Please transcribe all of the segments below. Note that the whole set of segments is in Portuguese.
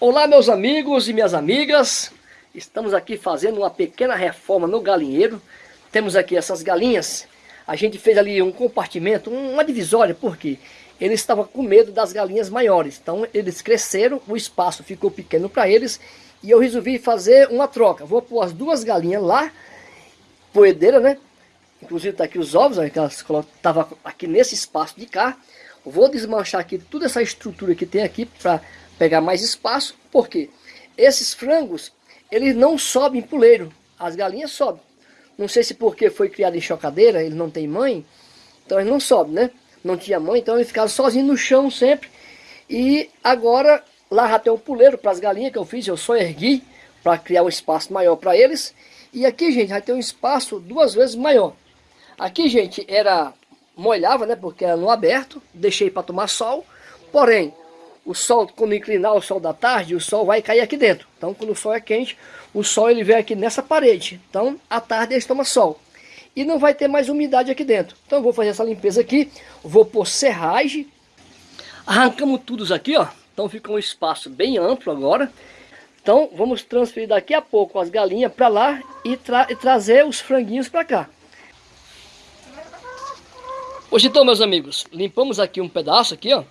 Olá meus amigos e minhas amigas, estamos aqui fazendo uma pequena reforma no galinheiro. Temos aqui essas galinhas, a gente fez ali um compartimento, uma divisória, porque eles estavam com medo das galinhas maiores. Então eles cresceram, o espaço ficou pequeno para eles e eu resolvi fazer uma troca. Vou pôr as duas galinhas lá, poedeira né? Inclusive tá aqui os ovos, ó, que elas estavam aqui nesse espaço de cá. Vou desmanchar aqui toda essa estrutura que tem aqui para pegar mais espaço, porque esses frangos, eles não sobem puleiro, as galinhas sobem. Não sei se porque foi criado em chocadeira, ele não tem mãe, então ele não sobe, né? Não tinha mãe, então ele ficava sozinho no chão sempre. E agora, lá já tem um puleiro para as galinhas que eu fiz, eu só ergui para criar um espaço maior para eles. E aqui, gente, vai ter um espaço duas vezes maior. Aqui, gente, era molhava, né? Porque era no aberto, deixei para tomar sol. Porém, o sol, quando inclinar o sol da tarde, o sol vai cair aqui dentro. Então, quando o sol é quente, o sol ele vem aqui nessa parede. Então, à tarde eles tomam sol. E não vai ter mais umidade aqui dentro. Então, vou fazer essa limpeza aqui. Vou pôr serragem. Arrancamos tudo aqui, ó. Então, fica um espaço bem amplo agora. Então, vamos transferir daqui a pouco as galinhas para lá e, tra e trazer os franguinhos para cá. Hoje então, meus amigos, limpamos aqui um pedaço aqui, ó.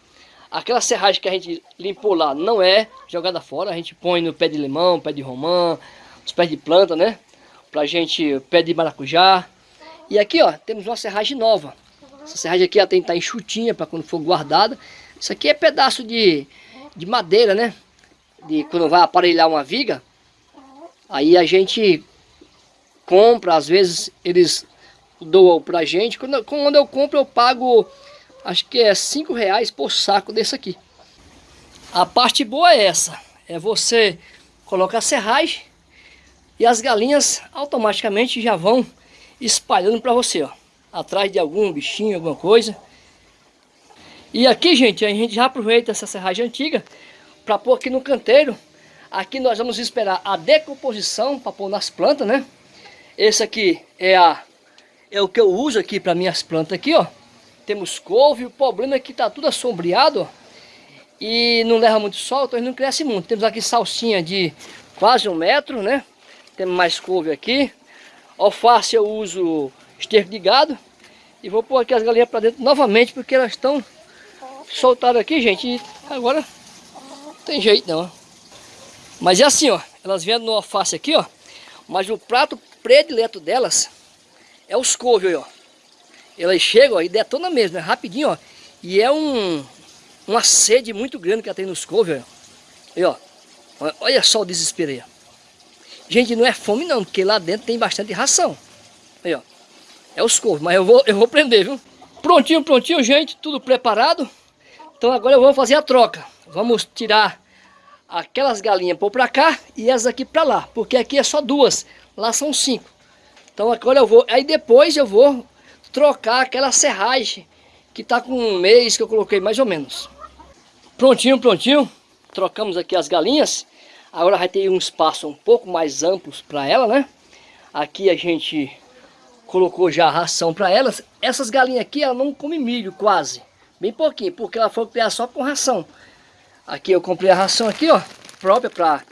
Aquela serragem que a gente limpou lá não é jogada fora, a gente põe no pé de limão, pé de romã, os pés de planta, né? Pra gente, pé de maracujá. E aqui, ó, temos uma serragem nova. Essa serragem aqui ela tem que estar enxutinha para quando for guardada. Isso aqui é pedaço de, de madeira, né? De quando vai aparelhar uma viga. Aí a gente compra, às vezes eles doam pra gente. Quando, quando eu compro eu pago acho que é 5 reais por saco desse aqui. A parte boa é essa, é você colocar a serragem e as galinhas automaticamente já vão espalhando para você, ó, atrás de algum bichinho, alguma coisa. E aqui, gente, a gente já aproveita essa serragem antiga para pôr aqui no canteiro. Aqui nós vamos esperar a decomposição para pôr nas plantas, né? Esse aqui é a é o que eu uso aqui para minhas plantas aqui, ó temos couve, o problema é que está tudo assombreado e não leva muito sol, então ele não cresce muito. Temos aqui salsinha de quase um metro, né? Temos mais couve aqui. Alface eu uso esterco de gado. E vou pôr aqui as galinhas para dentro novamente, porque elas estão soltadas aqui, gente. E agora não tem jeito não. Mas é assim, ó. Elas vêm no alface aqui, ó. Mas o prato predileto delas é os couve, ó. Elas chegam ó, e detona mesmo, né? rapidinho, ó. E é um, uma sede muito grande que ela tem nos couves, ó. ó. Olha só o desespero aí. Gente, não é fome não, porque lá dentro tem bastante ração. Aí, ó. É os couves, mas eu vou, eu vou prender, viu? Prontinho, prontinho, gente, tudo preparado. Então agora eu vou fazer a troca. Vamos tirar aquelas galinhas por pra cá e essas aqui pra lá. Porque aqui é só duas, lá são cinco. Então agora eu vou, aí depois eu vou trocar aquela serragem que está com um mês que eu coloquei mais ou menos. Prontinho, prontinho. Trocamos aqui as galinhas. Agora vai ter um espaço um pouco mais amplo para ela, né? Aqui a gente colocou já a ração para elas. Essas galinhas aqui, ela não come milho quase. Bem pouquinho, porque ela foi criar só com ração. Aqui eu comprei a ração aqui, ó. Própria para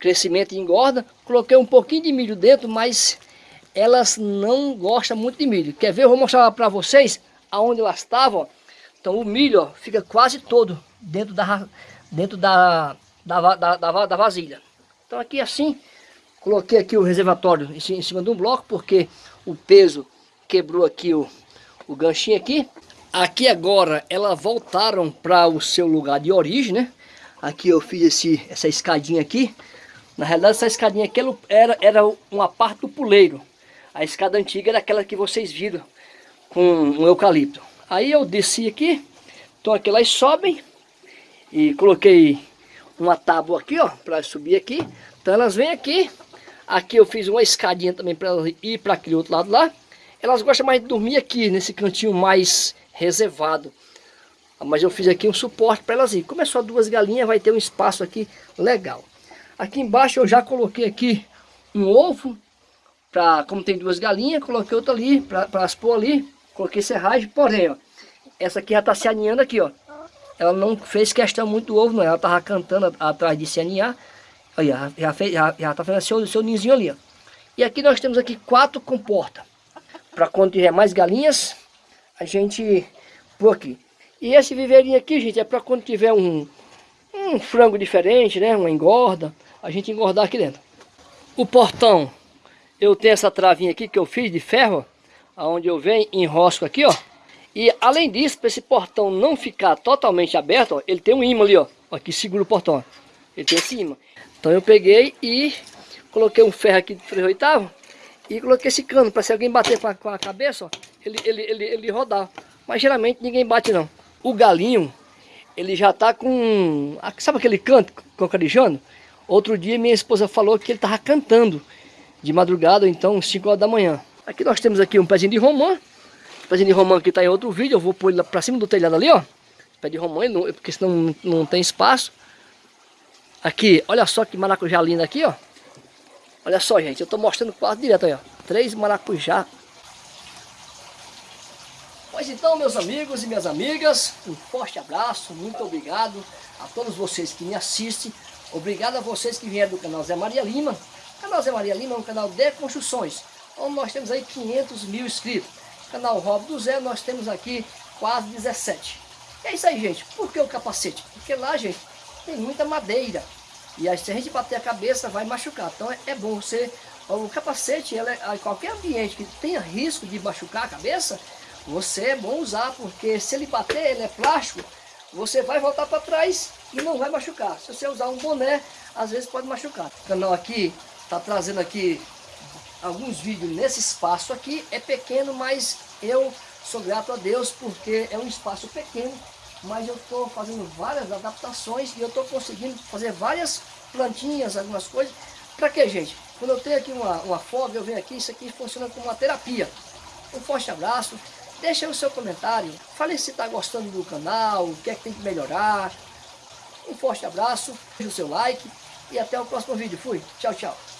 crescimento e engorda. Coloquei um pouquinho de milho dentro, mas elas não gostam muito de milho. Quer ver? Eu vou mostrar para vocês aonde elas estavam. Então o milho ó, fica quase todo dentro da, dentro da, da, da, da, da vasilha. Então aqui assim, coloquei aqui o reservatório em cima de um bloco, porque o peso quebrou aqui o, o ganchinho aqui. Aqui agora elas voltaram para o seu lugar de origem, né? Aqui eu fiz esse, essa escadinha aqui. Na realidade essa escadinha aqui era, era uma parte do puleiro. A escada antiga era aquela que vocês viram com um eucalipto. Aí eu desci aqui, então aqui elas sobem e coloquei uma tábua aqui, ó, para subir aqui. Então elas vêm aqui. Aqui eu fiz uma escadinha também para ir para aquele outro lado lá. Elas gostam mais de dormir aqui, nesse cantinho mais reservado. Mas eu fiz aqui um suporte para elas ir. Como é só duas galinhas, vai ter um espaço aqui legal. Aqui embaixo eu já coloquei aqui um ovo pra, como tem duas galinhas, coloquei outra ali, para as pôr ali, coloquei serragem, porém, ó, essa aqui já está se aninhando aqui, ó. ela não fez questão muito do ovo, não. Ela tava cantando atrás de CNA. Olha, já, fez, já, já tá fazendo seu, seu ninzinho ali, ó. E aqui nós temos aqui quatro comportas. Para quando tiver mais galinhas, a gente pôr aqui. E esse viveirinho aqui, gente, é para quando tiver um, um frango diferente, né? Uma engorda, a gente engordar aqui dentro. O portão, eu tenho essa travinha aqui que eu fiz de ferro, aonde eu venho enrosco aqui, ó. E além disso, para esse portão não ficar totalmente aberto, ó, ele tem um imã ali, ó, que segura o portão. Ó. Ele tem esse imã. Então eu peguei e coloquei um ferro aqui de 3 oitavos e coloquei esse cano para se alguém bater com a, com a cabeça, ó, ele, ele, ele, ele rodar. Mas geralmente ninguém bate não. O galinho, ele já tá com... Sabe aquele canto cocarijando? Outro dia minha esposa falou que ele tava cantando de madrugada, então 5 horas da manhã. Aqui nós temos aqui um pezinho de romã. O pezinho de romã que está em outro vídeo, eu vou pôr ele para cima do telhado ali, ó. Pé de romã, porque senão não, tem espaço. Aqui, olha só que maracujá lindo aqui, ó. Olha só, gente, eu estou mostrando quase direto aí, ó. Três maracujá. Pois então, meus amigos e minhas amigas, um forte abraço, muito obrigado a todos vocês que me assistem. Obrigado a vocês que vieram do canal Zé Maria Lima. Canal Zé Maria Lima é um canal de construções onde nós temos aí 500 mil inscritos. Canal Rob do Zé, nós temos aqui quase 17. E é isso aí, gente. Por que o capacete? Porque lá, gente, tem muita madeira. E aí, se a gente bater a cabeça, vai machucar. Então é, é bom você... O capacete, ela é, qualquer ambiente que tenha risco de machucar a cabeça, você é bom usar, porque se ele bater, ele é plástico, você vai voltar para trás e não vai machucar. Se você usar um boné, às vezes pode machucar. O canal aqui está trazendo aqui alguns vídeos nesse espaço aqui. É pequeno, mas eu sou grato a Deus porque é um espaço pequeno. Mas eu estou fazendo várias adaptações e eu estou conseguindo fazer várias plantinhas, algumas coisas. Para que, gente? Quando eu tenho aqui uma, uma fobia, eu venho aqui, isso aqui funciona como uma terapia. Um forte abraço. Deixa o seu comentário. Fale se está gostando do canal, o que é que tem que melhorar. Um forte abraço, deixe o seu like e até o próximo vídeo. Fui. Tchau, tchau.